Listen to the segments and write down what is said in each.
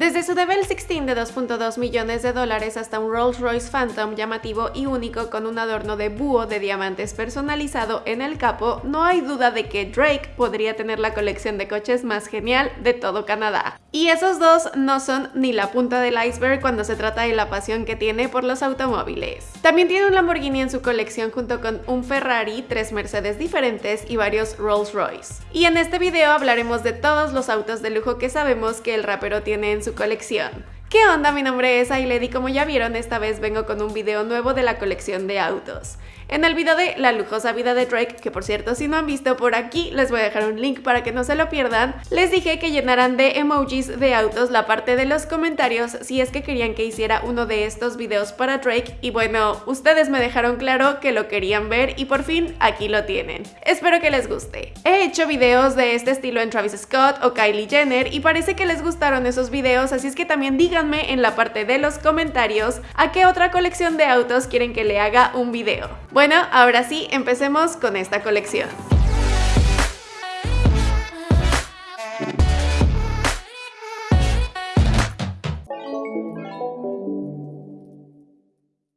Desde su Devel 16 de 2.2 millones de dólares hasta un Rolls Royce Phantom llamativo y único con un adorno de búho de diamantes personalizado en el capo, no hay duda de que Drake podría tener la colección de coches más genial de todo Canadá. Y esos dos no son ni la punta del iceberg cuando se trata de la pasión que tiene por los automóviles. También tiene un Lamborghini en su colección junto con un Ferrari, tres Mercedes diferentes y varios Rolls Royce. Y en este video hablaremos de todos los autos de lujo que sabemos que el rapero tiene en su colección. ¿Qué onda? Mi nombre es Ailed y como ya vieron, esta vez vengo con un video nuevo de la colección de autos. En el video de La lujosa vida de Drake, que por cierto si no han visto por aquí les voy a dejar un link para que no se lo pierdan, les dije que llenaran de emojis de autos la parte de los comentarios si es que querían que hiciera uno de estos videos para Drake y bueno, ustedes me dejaron claro que lo querían ver y por fin aquí lo tienen. Espero que les guste. He hecho videos de este estilo en Travis Scott o Kylie Jenner y parece que les gustaron esos videos, así es que también díganme en la parte de los comentarios a qué otra colección de autos quieren que le haga un video. Ahora sí, empecemos con esta colección.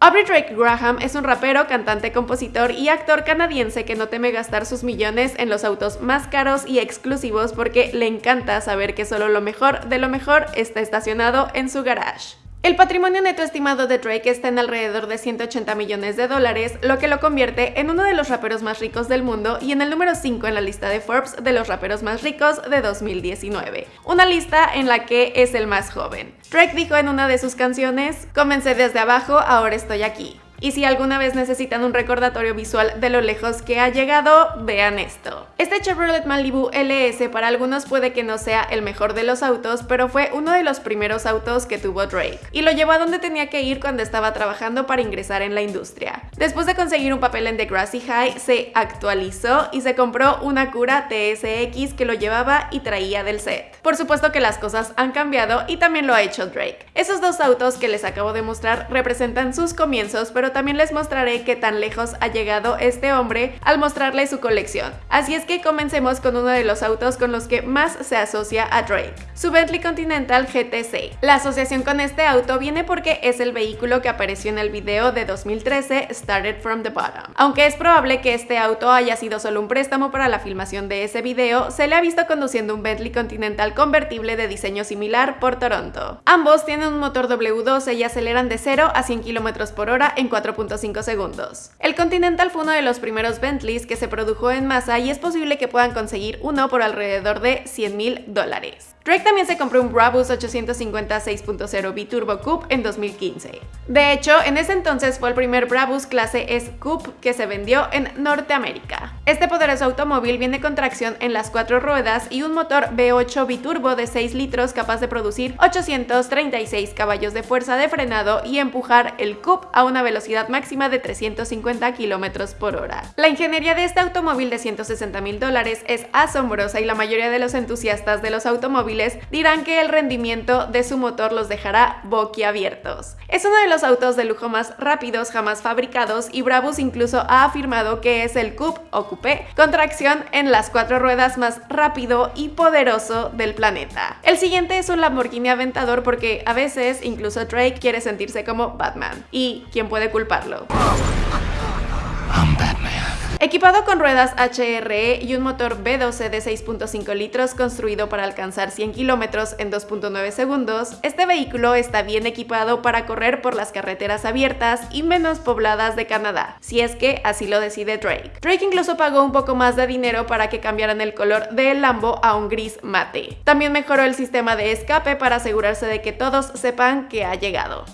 Aubrey Drake Graham es un rapero, cantante, compositor y actor canadiense que no teme gastar sus millones en los autos más caros y exclusivos porque le encanta saber que solo lo mejor de lo mejor está estacionado en su garage. El patrimonio neto estimado de Drake está en alrededor de 180 millones de dólares, lo que lo convierte en uno de los raperos más ricos del mundo y en el número 5 en la lista de Forbes de los raperos más ricos de 2019, una lista en la que es el más joven. Drake dijo en una de sus canciones, comencé desde abajo, ahora estoy aquí. Y si alguna vez necesitan un recordatorio visual de lo lejos que ha llegado, vean esto. Este Chevrolet Malibu LS para algunos puede que no sea el mejor de los autos, pero fue uno de los primeros autos que tuvo Drake, y lo llevó a donde tenía que ir cuando estaba trabajando para ingresar en la industria. Después de conseguir un papel en Degrassi High, se actualizó y se compró una Cura TSX que lo llevaba y traía del set. Por supuesto que las cosas han cambiado y también lo ha hecho Drake. Esos dos autos que les acabo de mostrar representan sus comienzos, pero también les mostraré qué tan lejos ha llegado este hombre al mostrarles su colección. Así es que comencemos con uno de los autos con los que más se asocia a Drake, su Bentley Continental GTC. La asociación con este auto viene porque es el vehículo que apareció en el video de 2013 Started From The Bottom. Aunque es probable que este auto haya sido solo un préstamo para la filmación de ese video, se le ha visto conduciendo un Bentley Continental convertible de diseño similar por Toronto. Ambos tienen un motor W12 y aceleran de 0 a 100 km por hora en 4.5 segundos. El Continental fue uno de los primeros Bentleys que se produjo en masa y es posible que puedan conseguir uno por alrededor de 100 mil dólares. Drake también se compró un Brabus 850 6.0 Biturbo Coupe en 2015. De hecho, en ese entonces fue el primer Brabus clase S Coupe que se vendió en Norteamérica. Este poderoso automóvil viene con tracción en las cuatro ruedas y un motor V8 biturbo de 6 litros capaz de producir 836 caballos de fuerza de frenado y empujar el Coupe a una velocidad máxima de 350 km por hora. La ingeniería de este automóvil de 160 mil dólares es asombrosa y la mayoría de los entusiastas de los automóviles dirán que el rendimiento de su motor los dejará boquiabiertos. Es uno de los autos de lujo más rápidos jamás fabricados y Brabus incluso ha afirmado que es el Coupe o Coupé con tracción en las cuatro ruedas más rápido y poderoso del planeta. El siguiente es un Lamborghini Aventador porque a veces incluso Drake quiere sentirse como Batman. ¿Y quién puede culparlo? Equipado con ruedas HRE y un motor B12 de 6.5 litros construido para alcanzar 100 kilómetros en 2.9 segundos, este vehículo está bien equipado para correr por las carreteras abiertas y menos pobladas de Canadá, si es que así lo decide Drake. Drake incluso pagó un poco más de dinero para que cambiaran el color del Lambo a un gris mate. También mejoró el sistema de escape para asegurarse de que todos sepan que ha llegado.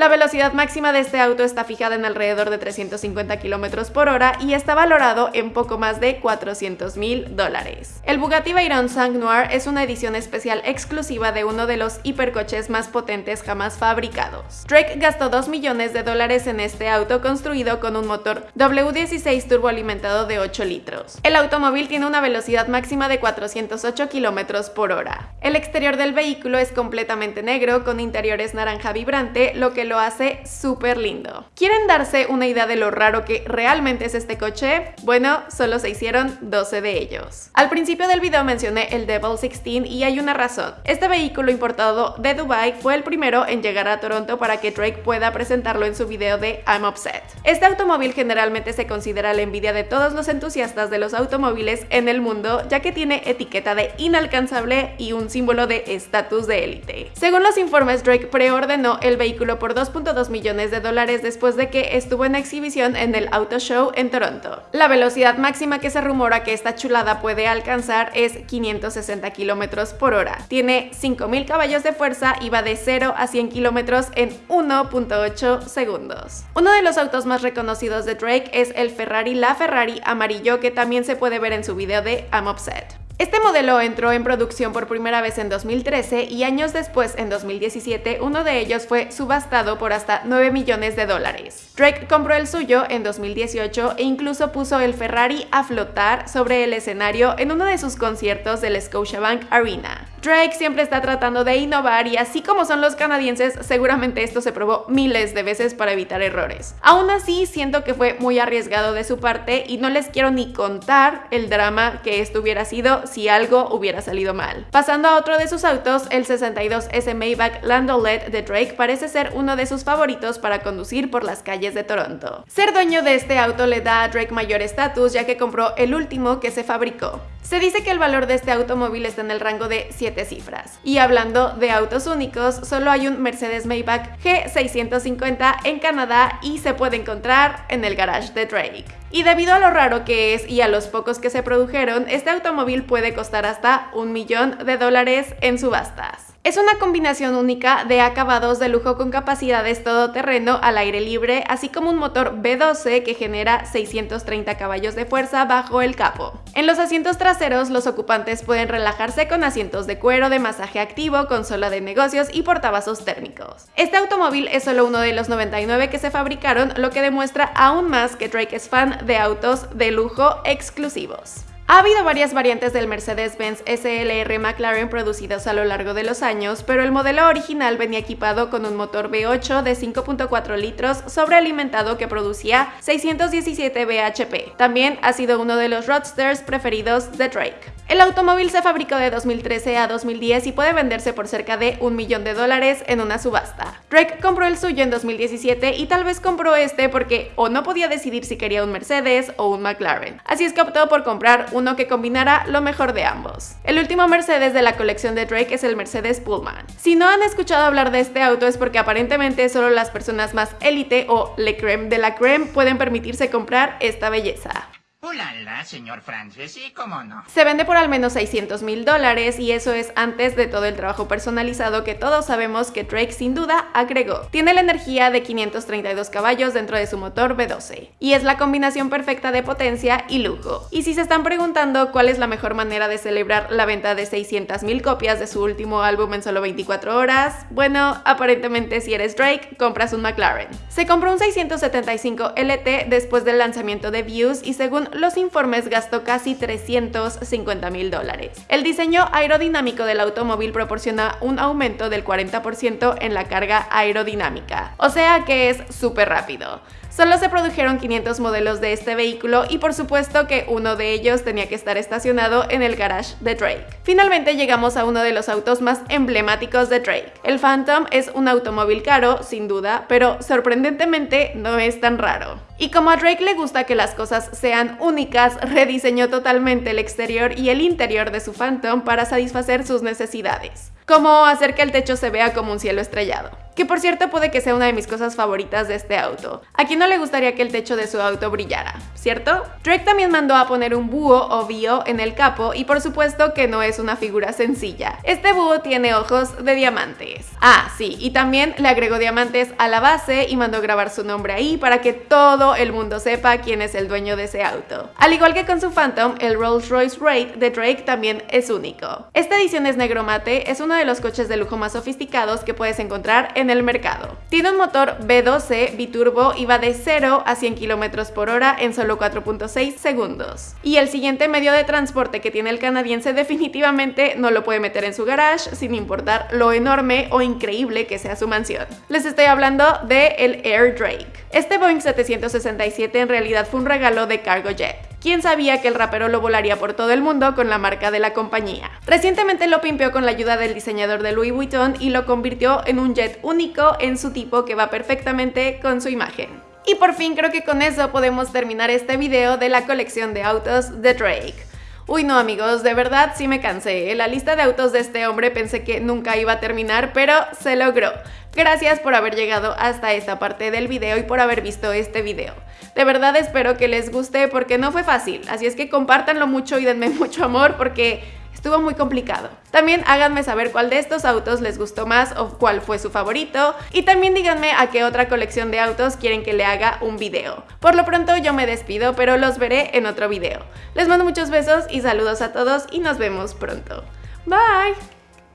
La velocidad máxima de este auto está fijada en alrededor de 350 km por hora y está valorado en poco más de 400 mil dólares. El Bugatti Veyron Sang Noir es una edición especial exclusiva de uno de los hipercoches más potentes jamás fabricados. Drake gastó 2 millones de dólares en este auto construido con un motor W16 turboalimentado de 8 litros. El automóvil tiene una velocidad máxima de 408 km por hora. El exterior del vehículo es completamente negro con interiores naranja vibrante, lo que lo hace súper lindo. ¿Quieren darse una idea de lo raro que realmente es este coche? Bueno, solo se hicieron 12 de ellos. Al principio del video mencioné el Devil 16 y hay una razón. Este vehículo importado de Dubai fue el primero en llegar a Toronto para que Drake pueda presentarlo en su video de I'm Upset. Este automóvil generalmente se considera la envidia de todos los entusiastas de los automóviles en el mundo, ya que tiene etiqueta de inalcanzable y un símbolo de estatus de élite. Según los informes, Drake preordenó el vehículo por 2.2 millones de dólares después de que estuvo en exhibición en el Auto Show en Toronto. La velocidad máxima que se rumora que esta chulada puede alcanzar es 560 kilómetros por hora. Tiene 5000 caballos de fuerza y va de 0 a 100 kilómetros en 1.8 segundos. Uno de los autos más reconocidos de Drake es el Ferrari La Ferrari amarillo que también se puede ver en su video de I'm Upset. Este modelo entró en producción por primera vez en 2013 y años después, en 2017, uno de ellos fue subastado por hasta 9 millones de dólares. Drake compró el suyo en 2018 e incluso puso el Ferrari a flotar sobre el escenario en uno de sus conciertos del Scotiabank Arena. Drake siempre está tratando de innovar y así como son los canadienses, seguramente esto se probó miles de veces para evitar errores. Aún así, siento que fue muy arriesgado de su parte y no les quiero ni contar el drama que esto hubiera sido si algo hubiera salido mal. Pasando a otro de sus autos, el 62S Maybach Landaulet de Drake parece ser uno de sus favoritos para conducir por las calles de Toronto. Ser dueño de este auto le da a Drake mayor estatus ya que compró el último que se fabricó. Se dice que el valor de este automóvil está en el rango de 7 cifras. Y hablando de autos únicos, solo hay un Mercedes Maybach G650 en Canadá y se puede encontrar en el garage de Drake. Y debido a lo raro que es y a los pocos que se produjeron, este automóvil puede costar hasta un millón de dólares en subastas. Es una combinación única de acabados de lujo con capacidades todoterreno al aire libre, así como un motor V12 que genera 630 caballos de fuerza bajo el capo. En los asientos traseros, los ocupantes pueden relajarse con asientos de cuero de masaje activo, consola de negocios y portavasos térmicos. Este automóvil es solo uno de los 99 que se fabricaron, lo que demuestra aún más que Drake es fan de autos de lujo exclusivos. Ha habido varias variantes del Mercedes-Benz SLR McLaren producidos a lo largo de los años, pero el modelo original venía equipado con un motor V8 de 5.4 litros sobrealimentado que producía 617 bhp. También ha sido uno de los roadsters preferidos de Drake. El automóvil se fabricó de 2013 a 2010 y puede venderse por cerca de un millón de dólares en una subasta. Drake compró el suyo en 2017 y tal vez compró este porque o no podía decidir si quería un Mercedes o un McLaren. Así es que optó por comprar uno que combinara lo mejor de ambos. El último Mercedes de la colección de Drake es el Mercedes Pullman. Si no han escuchado hablar de este auto es porque aparentemente solo las personas más élite o le creme de la creme pueden permitirse comprar esta belleza. Hola, señor Francis, ¿y cómo no? Se vende por al menos 600 mil dólares y eso es antes de todo el trabajo personalizado que todos sabemos que Drake sin duda agregó. Tiene la energía de 532 caballos dentro de su motor V12 y es la combinación perfecta de potencia y lujo. Y si se están preguntando cuál es la mejor manera de celebrar la venta de 600 mil copias de su último álbum en solo 24 horas, bueno, aparentemente si eres Drake, compras un McLaren. Se compró un 675 LT después del lanzamiento de Views y según los informes gastó casi 350 mil dólares. El diseño aerodinámico del automóvil proporciona un aumento del 40% en la carga aerodinámica, o sea que es súper rápido. Solo se produjeron 500 modelos de este vehículo y por supuesto que uno de ellos tenía que estar estacionado en el garage de Drake. Finalmente llegamos a uno de los autos más emblemáticos de Drake. El Phantom es un automóvil caro, sin duda, pero sorprendentemente no es tan raro. Y como a Drake le gusta que las cosas sean únicas, rediseñó totalmente el exterior y el interior de su Phantom para satisfacer sus necesidades, como hacer que el techo se vea como un cielo estrellado que por cierto puede que sea una de mis cosas favoritas de este auto. ¿A quién no le gustaría que el techo de su auto brillara? ¿Cierto? Drake también mandó a poner un búho o bio en el capo y por supuesto que no es una figura sencilla. Este búho tiene ojos de diamantes. Ah, sí, y también le agregó diamantes a la base y mandó grabar su nombre ahí para que todo el mundo sepa quién es el dueño de ese auto. Al igual que con su Phantom, el Rolls Royce Wraith de Drake también es único. Esta edición es negro mate, es uno de los coches de lujo más sofisticados que puedes encontrar en el mercado. Tiene un motor V12 biturbo y va de 0 a 100 km por hora en solo 4.6 segundos. Y el siguiente medio de transporte que tiene el canadiense definitivamente no lo puede meter en su garage sin importar lo enorme o increíble que sea su mansión. Les estoy hablando de el Air Drake. Este Boeing 767 en realidad fue un regalo de Cargo Jet. ¿Quién sabía que el rapero lo volaría por todo el mundo con la marca de la compañía? Recientemente lo pimpeó con la ayuda del diseñador de Louis Vuitton y lo convirtió en un jet único en su tipo que va perfectamente con su imagen. Y por fin creo que con eso podemos terminar este video de la colección de autos de Drake. Uy no amigos, de verdad sí me cansé. La lista de autos de este hombre pensé que nunca iba a terminar, pero se logró. Gracias por haber llegado hasta esta parte del video y por haber visto este video. De verdad espero que les guste porque no fue fácil, así es que compártanlo mucho y denme mucho amor porque Estuvo muy complicado. También háganme saber cuál de estos autos les gustó más o cuál fue su favorito. Y también díganme a qué otra colección de autos quieren que le haga un video. Por lo pronto yo me despido, pero los veré en otro video. Les mando muchos besos y saludos a todos y nos vemos pronto. Bye!